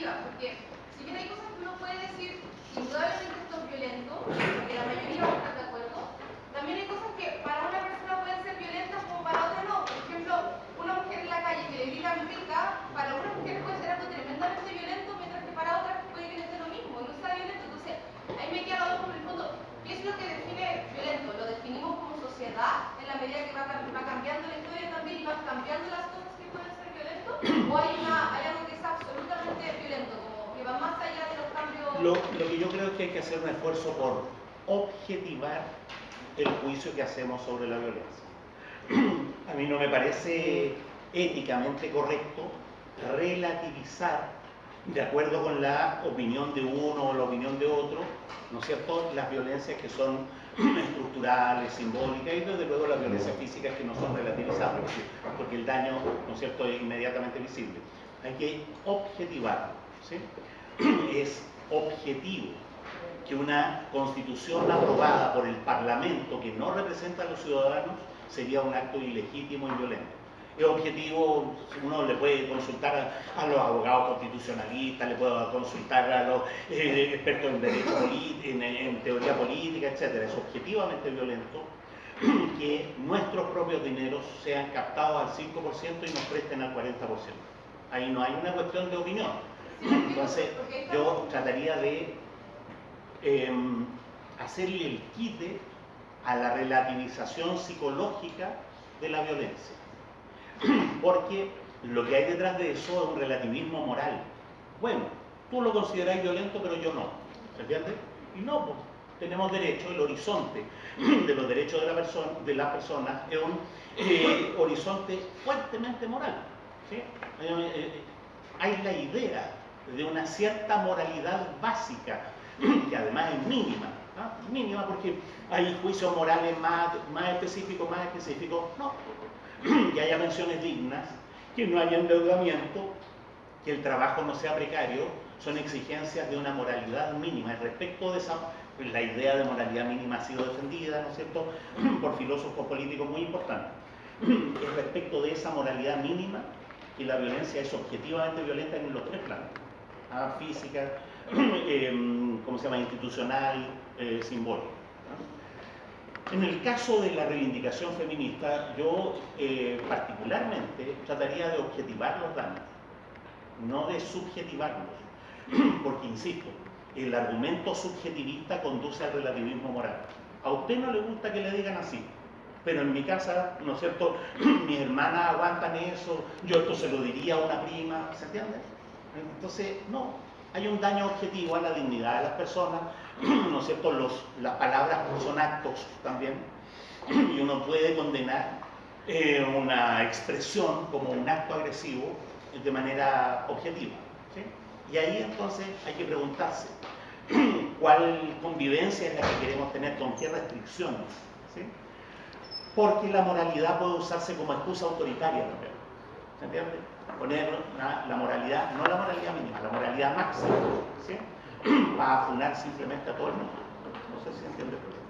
一览无余 Lo, que yo creo es que hay que hacer un esfuerzo por objetivar el juicio que hacemos sobre la violencia. A mí no me parece éticamente correcto relativizar de acuerdo con la opinión de uno o la opinión de otro, ¿no es cierto?, las violencias que son estructurales, simbólicas y desde luego las violencias físicas que no son relativizables, porque el daño, ¿no es cierto?, es inmediatamente visible. Hay que objetivarlo, ¿sí? Es objetivo que una constitución aprobada por el Parlamento que no representa a los ciudadanos sería un acto ilegítimo y violento es objetivo, uno le puede consultar a, los abogados constitucionalistas, le puede consultar a los eh, expertos en en, teoría política, etc. Es objetivamente violento que nuestros propios dineros sean captados al 5% y nos presten al 40%. Ahí no hay una cuestión de opinión. Entonces, yo trataría de em, hacerle el quite a la relativización psicológica de la violencia porque lo que hay detrás de eso es un relativismo moral. Bueno, tú lo consideras violento, pero yo no. ¿Se entiende? Y no, pues tenemos derecho, el horizonte de los derechos de la persona, de las personas es un eh, horizonte fuertemente moral. Eh, eh, hay la idea de una cierta moralidad básica, que además es mínima, ¿ah? mínima porque hay juicios morales más, más específicos, más específicos, no, que haya pensiones dignas, que no haya endeudamiento, que el trabajo no sea precario, son exigencias de una moralidad mínima. Y respecto de esa, pues, la idea de moralidad mínima ha sido defendida, ¿no es cierto?, por filósofos políticos muy importantes. Es respecto de esa moralidad mínima que la violencia es objetivamente violenta en los tres planos. ¿Ah? Física, eh, ¿cómo se llama?, institucional, eh, simbólica. En el caso de la reivindicación feminista, yo eh, particularmente trataría de objetivar los daños, no de subjetivarlos, porque insisto, el argumento subjetivista conduce al relativismo moral. A usted no le gusta que le digan así, pero en mi casa, ¿no es cierto?, mis hermanas aguantan eso, yo esto se lo diría a una prima, ¿se entiende? Entonces, no, hay un daño objetivo a la dignidad de las personas, ¿no es cierto? Los, las palabras son actos también, y uno puede condenar eh, una expresión como un acto agresivo de manera objetiva. Y ahí entonces hay que preguntarse cuál convivencia es la que queremos tener, con qué restricciones. Porque la moralidad puede usarse como excusa autoritaria también. ¿Se entiende? Poner la, la, moralidad, no la moralidad mínima, la moralidad máxima, ¿sí? Para afunar simplemente a todo el mundo. No sé si entiende el problema.